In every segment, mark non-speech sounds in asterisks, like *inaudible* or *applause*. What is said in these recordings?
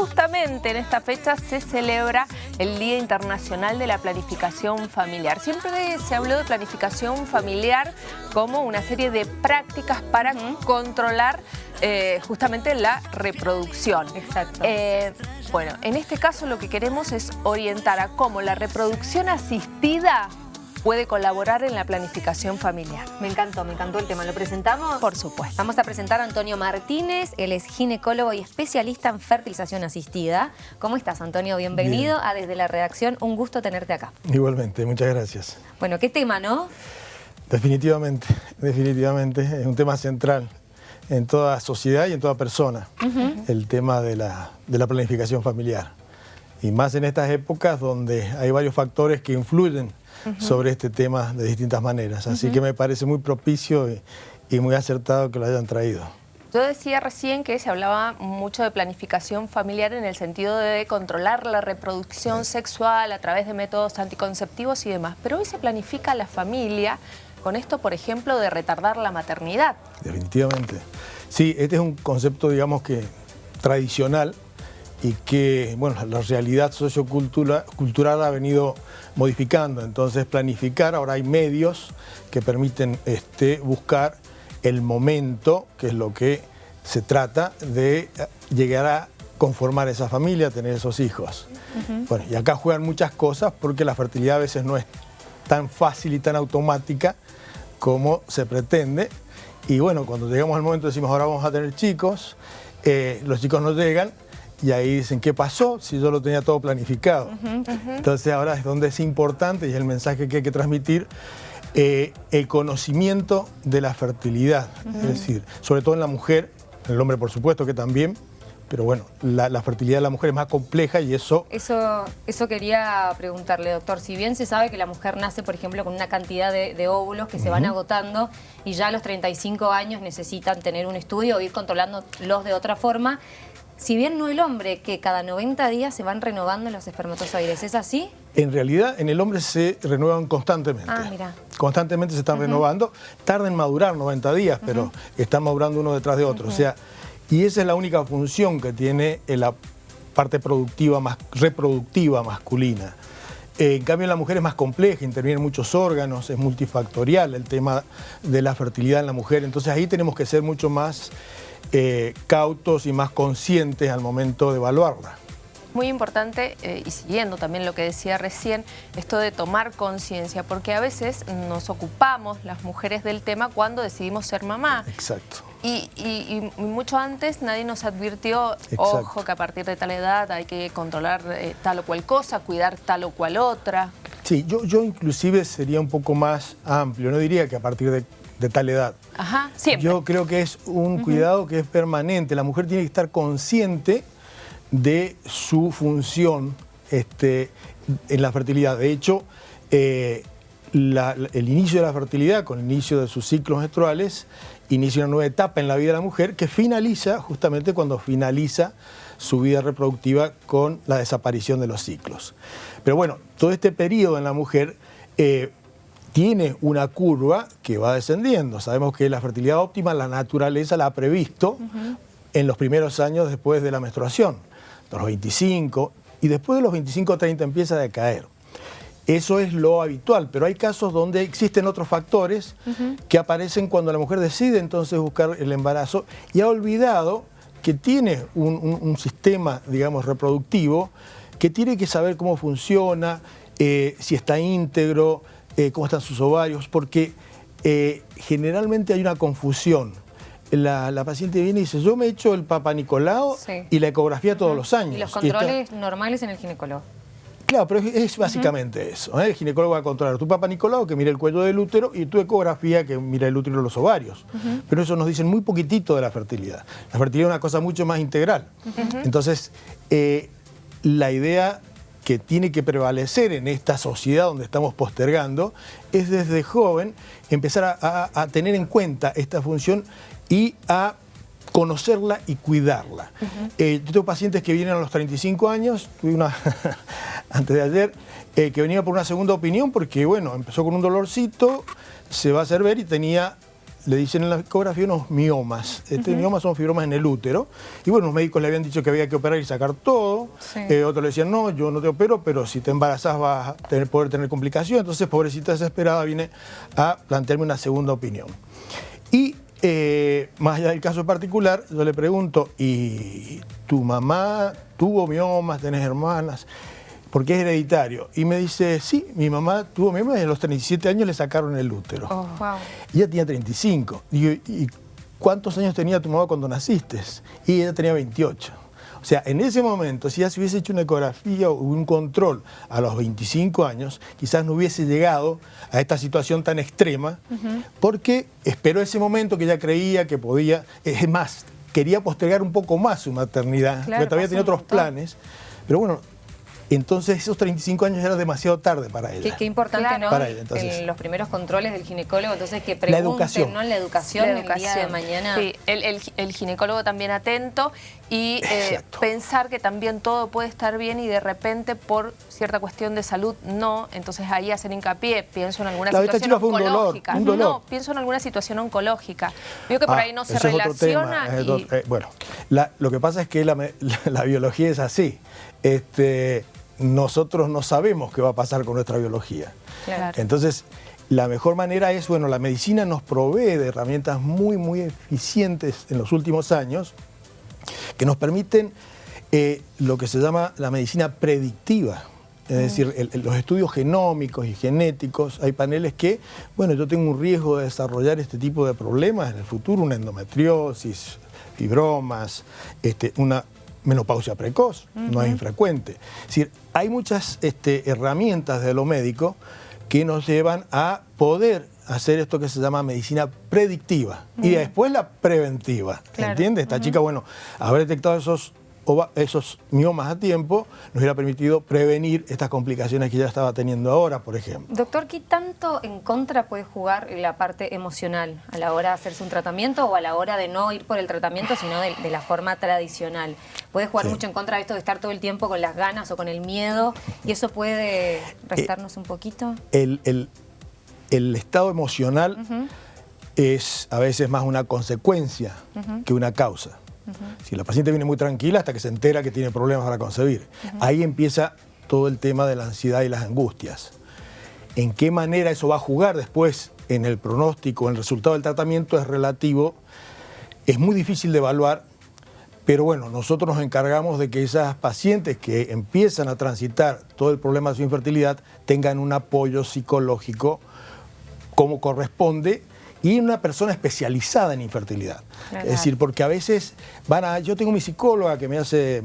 justamente en esta fecha se celebra el Día Internacional de la Planificación Familiar. Siempre se habló de planificación familiar como una serie de prácticas para controlar eh, justamente la reproducción. Exacto. Eh, bueno, en este caso lo que queremos es orientar a cómo la reproducción asistida puede colaborar en la planificación familiar. Me encantó, me encantó el tema. ¿Lo presentamos? Por supuesto. Vamos a presentar a Antonio Martínez, él es ginecólogo y especialista en fertilización asistida. ¿Cómo estás, Antonio? Bienvenido a Desde la Redacción. Un gusto tenerte acá. Igualmente, muchas gracias. Bueno, ¿qué tema, no? Definitivamente, definitivamente. Es un tema central en toda sociedad y en toda persona, el tema de la, de la planificación familiar. Y más en estas épocas donde hay varios factores que influyen sobre este tema de distintas maneras. Así que me parece muy propicio y, muy acertado que lo hayan traído. Yo decía recién que se hablaba mucho de planificación familiar en el sentido de controlar la reproducción sexual a través de métodos anticonceptivos y demás, pero hoy se planifica la familia con esto, por ejemplo, de retardar la maternidad. Definitivamente. Sí, este es un concepto, digamos que tradicional, y que bueno, la realidad sociocultural ha venido modificando. Entonces planificar, ahora hay medios que permiten este, buscar el momento, que es lo que se trata de eh, llegar a conformar esa familia, tener esos hijos. bueno, y acá juegan muchas cosas porque la fertilidad a veces no es tan fácil y tan automática como se pretende. Y bueno, cuando llegamos al momento decimos ahora vamos a tener chicos, eh, los chicos no llegan, y ahí dicen, ¿qué pasó? Si yo lo tenía todo planificado. Entonces ahora es donde es importante y es el mensaje que hay que transmitir, eh, el conocimiento de la fertilidad. Es decir, sobre todo en la mujer, en el hombre por supuesto que también, pero bueno, la, fertilidad de la mujer es más compleja y eso... Eso eso quería preguntarle, doctor. Si bien se sabe que la mujer nace, por ejemplo, con una cantidad de, óvulos que se van agotando y ya a los 35 años necesitan tener un estudio o ir controlándolos de otra forma, si bien no el hombre, que cada 90 días se van renovando los espermatozoides, ¿es así? En realidad, en el hombre se renuevan constantemente. Ah, mira. Constantemente se están renovando. Tarda en madurar 90 días, pero están madurando uno detrás de otro. O sea, y esa es la única función que tiene la parte productiva, más, reproductiva masculina. Eh, en cambio, la mujer es más compleja, intervienen muchos órganos, es multifactorial el tema de la fertilidad en la mujer. Entonces ahí tenemos que ser mucho más eh, cautos y más conscientes al momento de evaluarla. Muy importante, eh, y siguiendo también lo que decía recién, esto de tomar conciencia, porque a veces nos ocupamos las mujeres del tema cuando decidimos ser mamá. Exacto. Y, mucho antes nadie nos advirtió, ojo, que a partir de tal edad hay que controlar eh, tal o cual cosa, cuidar tal o cual otra. Sí, yo, yo inclusive sería un poco más amplio, no diría que a partir de de tal edad. Ajá, siempre. Yo creo que es un cuidado que es permanente. La mujer tiene que estar consciente de su función este, en la fertilidad. De hecho, eh, el inicio de la fertilidad, con el inicio de sus ciclos menstruales, inicia una nueva etapa en la vida de la mujer que finaliza justamente cuando finaliza su vida reproductiva con la desaparición de los ciclos. Pero bueno, todo este periodo en la mujer eh, tiene una curva que va descendiendo. Sabemos que la fertilidad óptima la naturaleza la ha previsto en los primeros años después de la menstruación, de los 25, y después de los 25 30 empieza a decaer. Eso es lo habitual, pero hay casos donde existen otros factores que aparecen cuando la mujer decide entonces buscar el embarazo y ha olvidado que tiene un, sistema, digamos, reproductivo, que tiene que saber cómo funciona, eh, si está íntegro, eh, cómo están sus ovarios, porque eh, generalmente hay una confusión. La, paciente viene y dice, yo me he hecho el Papa Nicolau y la ecografía todos los años. Y los controles normales en el ginecólogo. Claro, pero es, básicamente eso. ¿eh? El ginecólogo va a controlar tu Papa Nicolau, que mira el cuello del útero, y tu ecografía, que mira el útero y los ovarios. Pero eso nos dicen muy poquitito de la fertilidad. La fertilidad es una cosa mucho más integral. Entonces, la idea que tiene que prevalecer en esta sociedad donde estamos postergando es desde joven empezar a, tener en cuenta esta función y a conocerla y cuidarla. Eh, yo tengo pacientes que vienen a los 35 años, tuve una *laughs* antes de ayer, eh, que venía por una segunda opinión porque, bueno, empezó con un dolorcito, se va a hacer ver y tenía le dicen en la ecografía unos miomas. Este miomas son fibromas en el útero. Y bueno, los médicos le habían dicho que había que operar y sacar todo. Eh, otros le decían, no, yo no te opero, pero si te embarazas vas a tener, poder tener complicaciones. Entonces, pobrecita desesperada, viene a plantearme una segunda opinión. Y eh, más allá del caso particular, yo le pregunto, ¿y tu mamá tuvo miomas, tenés hermanas? Porque es hereditario. Y me dice, sí, mi mamá tuvo miomas y a los 37 años le sacaron el útero. Oh, y ella tenía 35. ¿y cuántos años tenía tu mamá cuando naciste? Y ella tenía 28. O sea, en ese momento, si ya se hubiese hecho una ecografía o un control a los 25 años, quizás no hubiese llegado a esta situación tan extrema, porque esperó ese momento que ella creía que podía, es más, quería postergar un poco más su maternidad, porque todavía tenía otros planes. Pero bueno, entonces esos 35 años era demasiado tarde para ella. Qué, importante, ¿no? Para ella, en los primeros controles del ginecólogo, entonces que pregunten, la educación. ¿no? La educación, la educación. el día de mañana. Sí, el, ginecólogo también atento y eh, pensar que también todo puede estar bien y de repente por cierta cuestión de salud no, entonces ahí hacen hincapié, pienso en alguna situación oncológica. No, pienso en alguna situación oncológica. Veo que por ah, ahí no se relaciona. Eh, bueno, lo que pasa es que la, *laughs* la biología es así. Este, nosotros no sabemos qué va a pasar con nuestra biología. Entonces, la mejor manera es, bueno, la medicina nos provee de herramientas muy, muy eficientes en los últimos años que nos permiten eh, lo que se llama la medicina predictiva. Es mm. decir, los estudios genómicos y genéticos, hay paneles que, bueno, yo tengo un riesgo de desarrollar este tipo de problemas en el futuro, una endometriosis, fibromas, este, una menopausia precoz, no es infrecuente. Es decir, hay muchas este, herramientas de lo médico que nos llevan a poder hacer esto que se llama medicina predictiva y después la preventiva, ¿entiendes? Esta chica, bueno, haber detectado esos esos miomas a tiempo nos hubiera permitido prevenir estas complicaciones que ya estaba teniendo ahora, por ejemplo. Doctor, ¿qué tanto en contra puede jugar la parte emocional a la hora de hacerse un tratamiento o a la hora de no ir por el tratamiento, sino de, la forma tradicional? ¿Puede jugar mucho en contra de esto de estar todo el tiempo con las ganas o con el miedo? ¿Y eso puede restarnos un poquito? El, estado emocional es a veces más una consecuencia que una causa. Si la paciente viene muy tranquila hasta que se entera que tiene problemas para concebir. Ahí empieza todo el tema de la ansiedad y las angustias. ¿En qué manera eso va a jugar después en el pronóstico, en el resultado del tratamiento es relativo? Es muy difícil de evaluar, pero bueno, nosotros nos encargamos de que esas pacientes que empiezan a transitar todo el problema de su infertilidad tengan un apoyo psicológico como corresponde y una persona especializada en infertilidad. Es decir, porque a veces van a, yo tengo mi psicóloga que me hace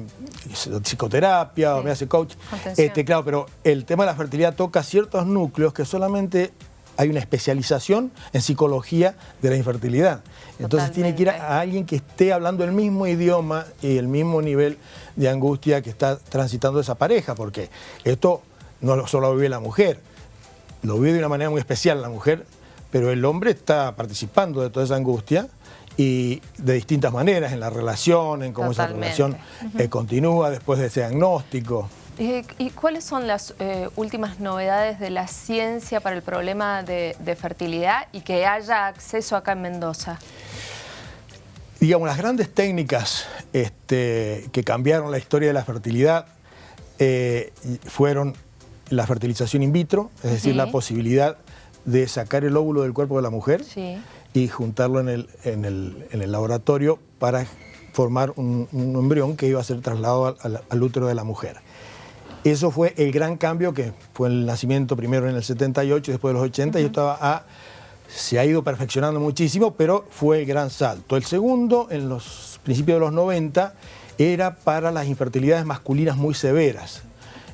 psicoterapia o me hace coach, este, claro, pero el tema de la fertilidad toca ciertos núcleos que solamente hay una especialización en psicología de la infertilidad. Entonces tiene que ir a, alguien que esté hablando el mismo idioma y el mismo nivel de angustia que está transitando esa pareja, porque esto no solo lo vive la mujer, lo vive de una manera muy especial la mujer pero el hombre está participando de toda esa angustia y de distintas maneras, en la relación, en cómo esa relación eh, continúa después de ese diagnóstico. ¿Y cuáles son las eh, últimas novedades de la ciencia para el problema de, fertilidad y que haya acceso acá en Mendoza? Digamos, las grandes técnicas este, que cambiaron la historia de la fertilidad eh, fueron la fertilización in vitro, es decir, la posibilidad de sacar el óvulo del cuerpo de la mujer y juntarlo en el, en, el, laboratorio para formar un, embrión que iba a ser trasladado al, útero de la mujer. Eso fue el gran cambio que fue el nacimiento primero en el 78 y después de los 80 y estaba a, se ha ido perfeccionando muchísimo, pero fue el gran salto. El segundo, en los principios de los 90, era para las infertilidades masculinas muy severas.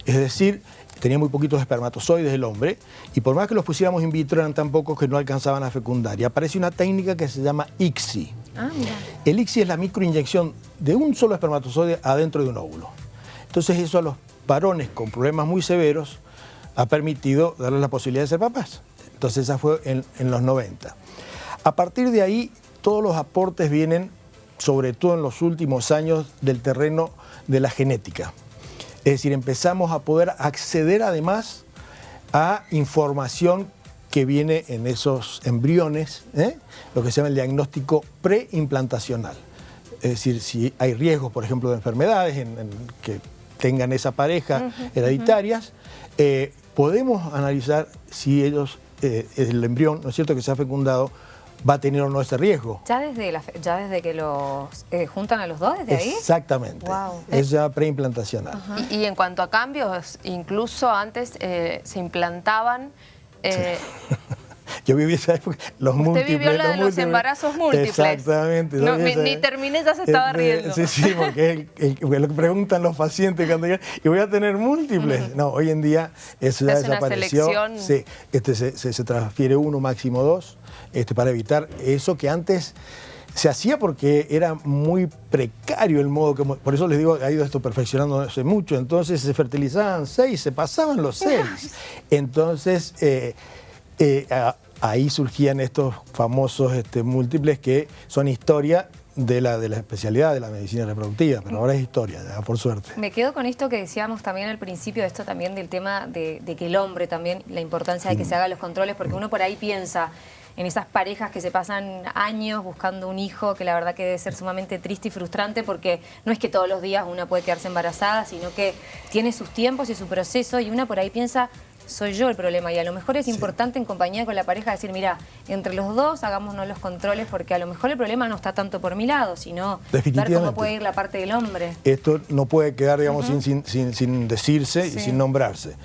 Es decir, tenía muy poquitos espermatozoides el hombre, y por más que los pusiéramos in vitro eran tan pocos que no alcanzaban a fecundar. Y aparece una técnica que se llama ICSI. Ah, el ICSI es la microinyección de un solo espermatozoide adentro de un óvulo. Entonces eso a los varones con problemas muy severos ha permitido darles la posibilidad de ser papás. Entonces esa fue en, los 90. A partir de ahí, todos los aportes vienen, sobre todo en los últimos años, del terreno de la genética. Es decir, empezamos a poder acceder además a información que viene en esos embriones, ¿eh? lo que se llama el diagnóstico preimplantacional. Es decir, si hay riesgos, por ejemplo, de enfermedades en, que tengan esa pareja hereditarias, eh, podemos analizar si ellos, eh, el embrión, ¿no es cierto?, que se ha fecundado, va a tener o no ese riesgo. ¿Ya desde, ya desde que los eh, juntan a los dos, desde ahí? Exactamente, es ya preimplantacional. y, en cuanto a cambios, incluso antes se implantaban... *laughs* Yo viví esa época, los Usted múltiples. vivió la de los, embarazos múltiples. Exactamente. ni, terminé, ya se estaba riendo. Sí, sí, porque es lo que preguntan los pacientes cuando llegan, y voy a tener múltiples. No, hoy en día eso ya desapareció. Sí, este, se, se, transfiere uno, máximo dos, este, para evitar eso que antes se hacía porque era muy precario el modo que... Por eso les digo, ha ido esto perfeccionándose mucho. Entonces se fertilizaban seis, se pasaban los seis. *laughs* Entonces... Eh, eh, ahí surgían estos famosos este, múltiples que son historia de la, de la especialidad de la medicina reproductiva, pero ahora es historia, por suerte. Me quedo con esto que decíamos también al principio, esto también del tema de, que el hombre también, la importancia de que se hagan los controles, porque uno por ahí piensa en esas parejas que se pasan años buscando un hijo, que la verdad que debe ser sumamente triste y frustrante, porque no es que todos los días una puede quedarse embarazada, sino que tiene sus tiempos y su proceso, y una por ahí piensa soy yo el problema y a lo mejor es importante en compañía con la pareja decir, mira, entre los dos hagámonos los controles porque a lo mejor el problema no está tanto por mi lado, sino ver cómo puede ir la parte del hombre. Esto no puede quedar, digamos, sin, decirse y sin nombrarse.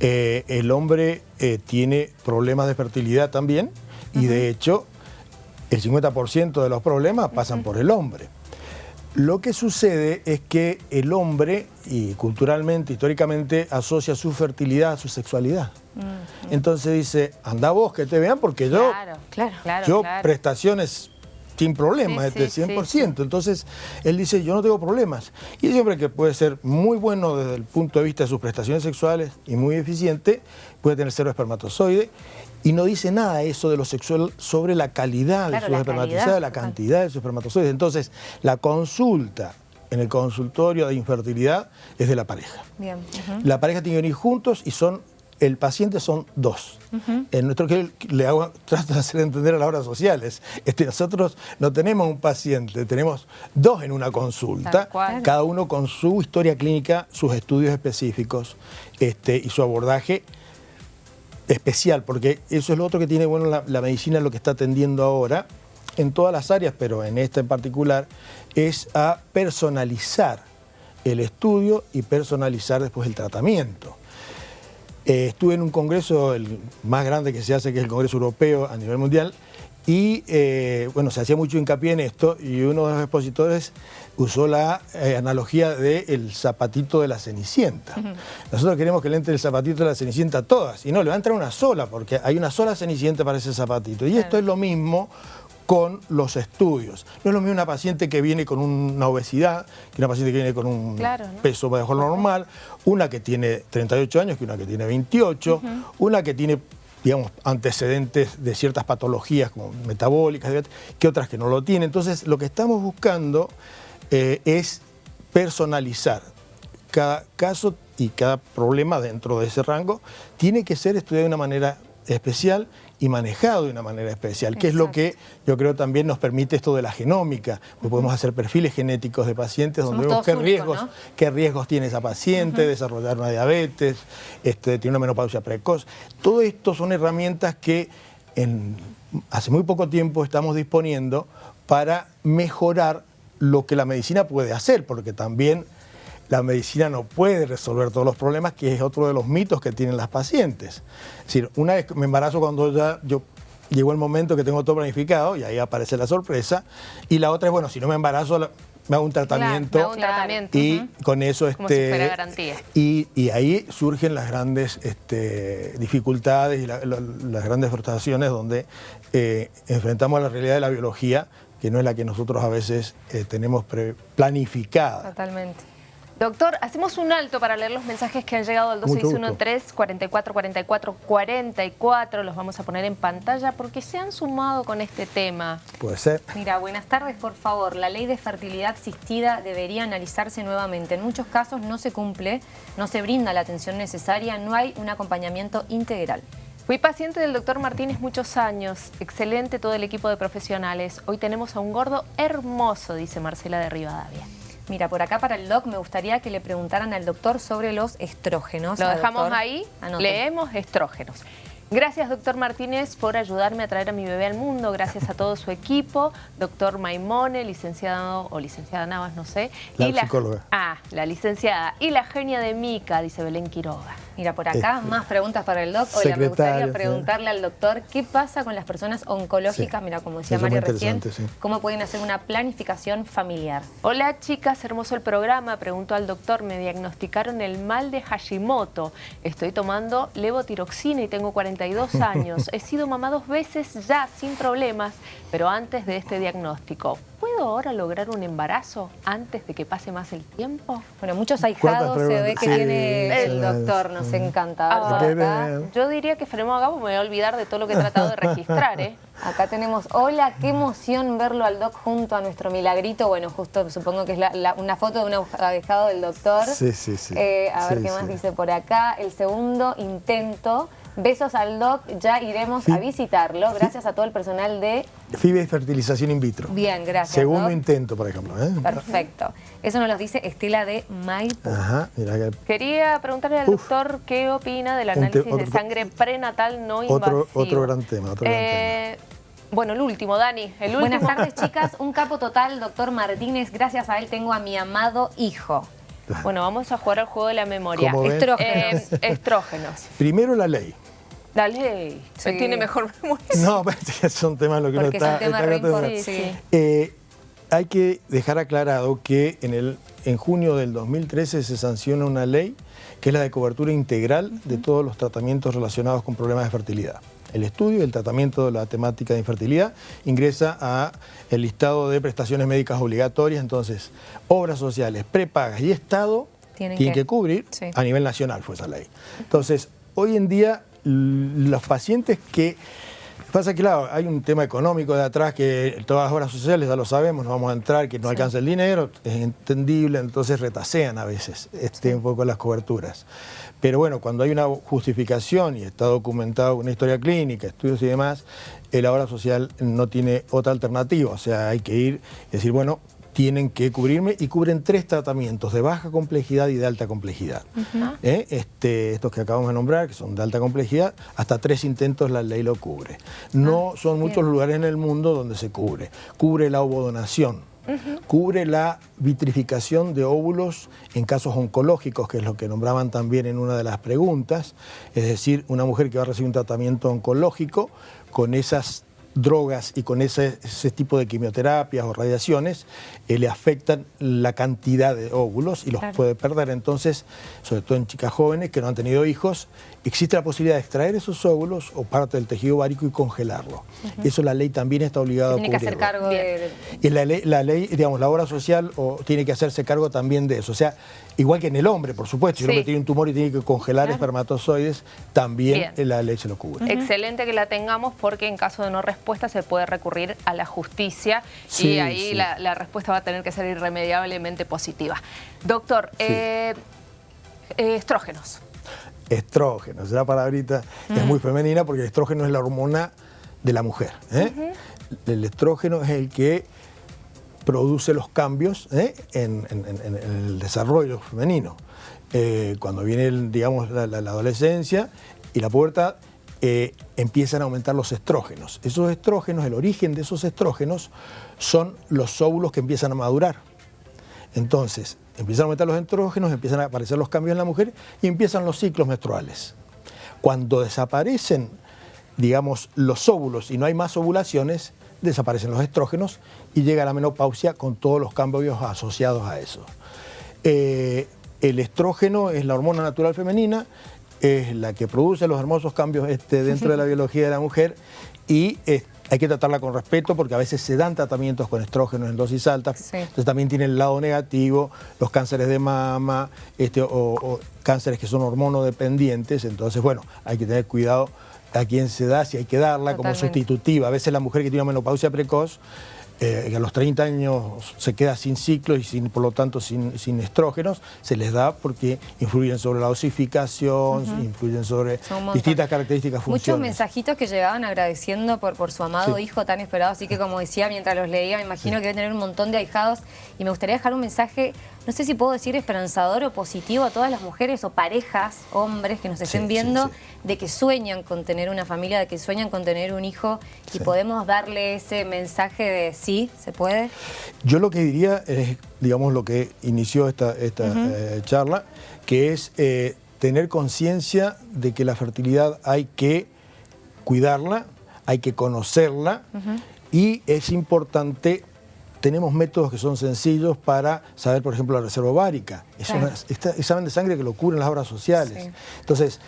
Eh, el hombre eh, tiene problemas de fertilidad también y de hecho el 50% de los problemas pasan por el hombre. Lo que sucede es que el hombre, y culturalmente, históricamente, asocia su fertilidad a su sexualidad. Entonces dice, anda vos que te vean porque yo, claro, claro, yo prestaciones sin problemas, sí, este 100%. Entonces, él dice, yo no tengo problemas. Y es hombre que puede ser muy bueno desde el punto de vista de sus prestaciones sexuales y muy eficiente, puede tener cero espermatozoide y no dice nada eso de lo sexual sobre la calidad de sus espermatozoides, la cantidad de sus espermatozoides. Entonces, la consulta en el consultorio de infertilidad es de la pareja. La pareja tiene que venir juntos y son el paciente son dos. En nuestro que le hago, *laughs* trato de hacer entender a las obras sociales. Este, nosotros no tenemos un paciente, tenemos dos en una consulta, cada uno con su historia clínica, sus estudios específicos este, y su abordaje especial, porque eso es lo otro que tiene bueno la, medicina, lo que está atendiendo ahora, en todas las áreas, pero en esta en particular, es a personalizar el estudio y personalizar después el tratamiento. Eh, estuve en un congreso, el más grande que se hace, que es el Congreso Europeo a nivel mundial, y eh, bueno, se hacía mucho hincapié en esto y uno de los expositores usó la eh, analogía del zapatito de la cenicienta. Nosotros queremos que le entre el zapatito de la cenicienta a todas y no, le va a entrar una sola porque hay una sola cenicienta para ese zapatito. Y esto es lo mismo con los estudios. No es lo mismo una paciente que viene con una obesidad, que una paciente que viene con un peso bajo lo normal, una que tiene 38 años que una que tiene 28, una que tiene digamos, antecedentes de ciertas patologías como metabólicas, que otras que no lo tienen. Entonces, lo que estamos buscando eh, es personalizar cada caso y cada problema dentro de ese rango tiene que ser estudiado de una manera especial y manejado de una manera especial, que es lo que yo creo también nos permite esto de la genómica, podemos hacer perfiles genéticos de pacientes donde vemos qué riesgos, qué riesgos tiene esa paciente, desarrollar una diabetes, este, tiene una menopausia precoz. Todo esto son herramientas que en, hace muy poco tiempo estamos disponiendo para mejorar lo que la medicina puede hacer, porque también la medicina no puede resolver todos los problemas, que es otro de los mitos que tienen las pacientes. Es decir, una vez me embarazo cuando ya yo llegó el momento que tengo todo planificado y ahí aparece la sorpresa. Y la otra es, bueno, si no me embarazo, me hago un tratamiento, y con eso este garantía. Y, y, ahí surgen las grandes este, dificultades y las grandes frustraciones donde eh, enfrentamos la realidad de la biología que no es la que nosotros a veces eh, tenemos planificada. Totalmente. Doctor, hacemos un alto para leer los mensajes que han llegado al 2613-444444. Los vamos a poner en pantalla porque se han sumado con este tema. Puede ser. Mira, buenas tardes, por favor. La ley de fertilidad asistida debería analizarse nuevamente. En muchos casos no se cumple, no se brinda la atención necesaria, no hay un acompañamiento integral. Fui paciente del doctor Martínez muchos años. Excelente todo el equipo de profesionales. Hoy tenemos a un gordo hermoso, dice Marcela de Rivadavia. Mira, por acá para el doc me gustaría que le preguntaran al doctor sobre los estrógenos. Lo dejamos ahí, leemos estrógenos. Gracias, doctor Martínez, por ayudarme a traer a mi bebé al mundo. Gracias a todo su equipo. Doctor Maimone, licenciado o licenciada Navas, no sé. La psicóloga. ah, la licenciada. Y la genia de Mica, dice Belén Quiroga. Mira, por acá este, más preguntas para el doc. Hola, me gustaría preguntarle al doctor qué pasa con las personas oncológicas, mira, como decía Mario recién, cómo pueden hacer una planificación familiar. Hola chicas, hermoso el programa. Pregunto al doctor, me diagnosticaron el mal de Hashimoto. Estoy tomando levotiroxina y tengo 42 años. He sido mamá dos veces ya sin problemas, pero antes de este diagnóstico. ¿Puedo ahora lograr un embarazo antes de que pase más el tiempo? Bueno, muchos ahijados se ve que tiene el doctor, nos encanta. Ah, yo diría que acá porque me voy a olvidar de todo lo que he tratado de registrar. ¿eh? Acá tenemos, hola, qué emoción verlo al doc junto a nuestro milagrito. Bueno, justo supongo que es una foto de un ahijado del doctor. Sí, sí, sí. Eh, a ver qué más dice por acá. El segundo intento Besos al doc, ya iremos a visitarlo, gracias a todo el personal de... FIBE Fertilización In Vitro. Bien, gracias, Segundo intento, por ejemplo. ¿eh? Perfecto. Eso nos lo dice Estela de Maipo. Ajá, mira que... Quería preguntarle al doctor qué opina del análisis de sangre prenatal no invasivo. Otro, gran tema, otro gran eh, tema. Bueno, el último, Dani. El último. Buenas tardes, *laughs* chicas. Un capo total, doctor Martínez. Gracias a él tengo a mi amado hijo. Bueno, vamos a jugar al juego de la memoria. Estrógenos. Eh, estrógenos. Primero la ley. La ley. Se tiene mejor *laughs* memoria. No, son temas lo que Porque uno está... sí, eh, hay que dejar aclarado que en, el, en junio del 2013 se sanciona una ley que es la de cobertura integral de todos los tratamientos relacionados con problemas de fertilidad. El estudio y el tratamiento de la temática de infertilidad ingresa a el listado de prestaciones médicas obligatorias, entonces obras sociales, prepagas y Estado tienen, que, cubrir a nivel nacional fue esa ley. Entonces, hoy en día los pacientes que... Pasa que, claro, hay un tema económico de atrás que todas las obras sociales ya lo sabemos, no vamos a entrar, que no alcanza el dinero, es entendible, entonces retasean a veces este, un poco las coberturas. Pero bueno, cuando hay una justificación y está documentado una historia clínica, estudios y demás, la obra social no tiene otra alternativa, o sea, hay que ir y decir, bueno, tienen que cubrirme y cubren tres tratamientos de baja complejidad y de alta complejidad. ¿Eh? este, estos que acabamos de nombrar, que son de alta complejidad, hasta tres intentos la ley lo cubre. No ah, son muchos lugares en el mundo donde se cubre. Cubre la ovodonación, cubre la vitrificación de óvulos en casos oncológicos, que es lo que nombraban también en una de las preguntas, es decir, una mujer que va a recibir un tratamiento oncológico con esas drogas y con ese, tipo de quimioterapias o radiaciones eh, le afectan la cantidad de óvulos y los puede perder. Entonces, sobre todo en chicas jóvenes que no han tenido hijos, existe la posibilidad de extraer esos óvulos o parte del tejido ovárico y congelarlo. Eso la ley también está obligada a cubrirlo. Tiene que hacer cargo de... Y la ley, la ley, digamos, la obra social o, tiene que hacerse cargo también de eso. O sea, igual que en el hombre, por supuesto, si el hombre tiene un tumor y tiene que congelar espermatozoides, también la ley se lo cubre. Excelente que la tengamos porque en caso de no respuesta se puede recurrir a la justicia y ahí la, respuesta va a tener que ser irremediablemente positiva. Doctor, eh, eh, estrógenos. Estrógenos, la palabrita es muy femenina porque el estrógeno es la hormona de la mujer. ¿eh? El estrógeno es el que produce los cambios en, el desarrollo femenino. cuando viene, digamos, la, la adolescencia y la pubertad, eh, empiezan a aumentar los estrógenos. Esos estrógenos, el origen de esos estrógenos son los óvulos que empiezan a madurar. Entonces, empiezan a aumentar los estrógenos, empiezan a aparecer los cambios en la mujer y empiezan los ciclos menstruales. Cuando desaparecen, digamos, los óvulos y no hay más ovulaciones, desaparecen los estrógenos y llega la menopausia con todos los cambios asociados a eso. Eh, el estrógeno es la hormona natural femenina, es la que produce los hermosos cambios este, dentro de la *laughs* biología de la mujer. Y hay que tratarla con respeto porque a veces se dan tratamientos con estrógenos en dosis altas, entonces también tiene el lado negativo, los cánceres de mama este, o, cánceres que son hormonodependientes, entonces bueno, hay que tener cuidado a quién se da, si hay que darla como sustitutiva. A veces la mujer que tiene una menopausia precoz eh, que a los 30 años se queda sin ciclo y sin, por lo tanto sin, sin estrógenos, se les da porque influyen sobre la osificación, influyen sobre Son un montón. distintas características Muchos funcionales. mensajitos que llegaban agradeciendo por, por su amado Sí. hijo tan esperado, así que como decía mientras los leía, me imagino que debe tener un montón de ahijados y me gustaría dejar un mensaje, no sé si puedo decir esperanzador o positivo a todas las mujeres o parejas, hombres que nos estén Sí, viendo, sí. de que sueñan con tener una familia, de que sueñan con tener un hijo y podemos darle ese mensaje de sí, se puede. Yo lo que diría es, digamos, lo que inició esta, esta eh, charla, que es eh, tener conciencia de que la fertilidad hay que cuidarla, hay que conocerla y es importante, tenemos métodos que son sencillos para saber, por ejemplo, la reserva ovárica. Es Claro. un examen de sangre que lo cubren las obras sociales. Sí. Entonces,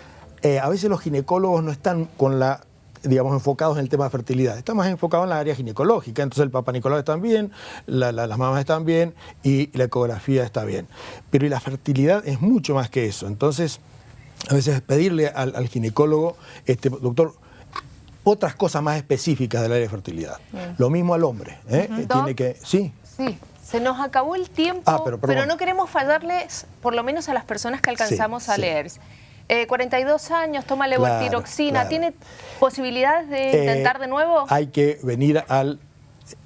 eh, a veces los ginecólogos no están con la digamos, enfocados en el tema de fertilidad. Está más enfocado en la área ginecológica. Entonces el papá Nicolau está bien, la- la- las mamás están bien y la ecografía está bien. Pero y la fertilidad es mucho más que eso. Entonces, a veces pedirle al, al ginecólogo, este, doctor, otras cosas más específicas del área de fertilidad. Lo mismo al hombre. ¿eh? Eh. Tiene que, sí, Sí, se nos acabó el tiempo, Ah, pero no queremos fallarles, por lo menos a las personas que alcanzamos Sí, a sí. leer. Eh, 42 años, toma levotiroxina, claro. ¿tiene posibilidades de Eh, intentar de nuevo? Hay que venir al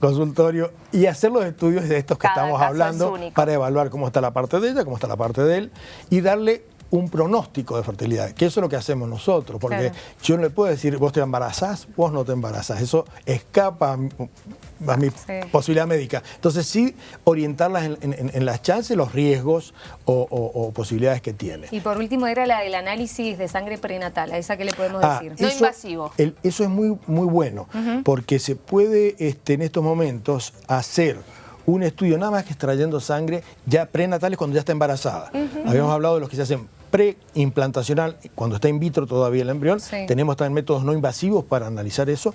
consultorio y hacer los estudios de estos que Cada estamos hablando es para evaluar cómo está la parte de ella, cómo está la parte de él y darle un pronóstico de fertilidad, que eso es lo que hacemos nosotros, porque Claro. yo no le puedo decir, vos te embarazás, vos no te embarazás, eso escapa a mi, a mi Sí. posibilidad médica. Entonces sí orientarlas en, en- en las chances, los riesgos o, o- o posibilidades que tiene. Y por último era la del análisis de sangre prenatal, a esa que le podemos Ah, decir. No invasivo. el- eso es muy, muy bueno, porque se puede este, en estos momentos hacer un estudio nada más que extrayendo sangre ya prenatales cuando ya está embarazada. Habíamos hablado de los que se hacen preimplantacional, cuando está in vitro todavía el embrión. Sí. Tenemos también métodos no invasivos para analizar eso.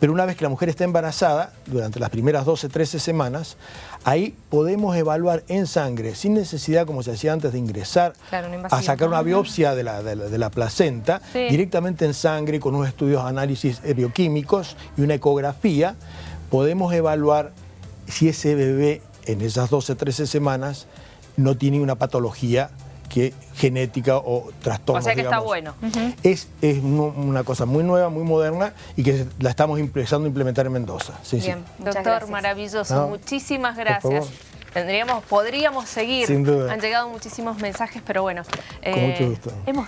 Pero una vez que la mujer está embarazada, durante las primeras 12, 13 semanas, ahí podemos evaluar en sangre, sin necesidad, como se hacía antes, de ingresar Claro, a sacar una biopsia de la, de la- de la placenta, Sí. directamente en sangre, con unos estudios de análisis eh, bioquímicos y una ecografía, podemos evaluar si ese bebé en esas 12, 13 semanas no tiene una patología que, genética o trastorno. O sea que está bueno. Es, es una cosa muy nueva, muy moderna y que la estamos empezando a implementar en Mendoza. Sí. Bien, Doctor, gracias. maravilloso. No, Muchísimas gracias. Tendríamos, podríamos seguir. Sin duda. Han llegado muchísimos mensajes, pero bueno. Con mucho gusto. hemos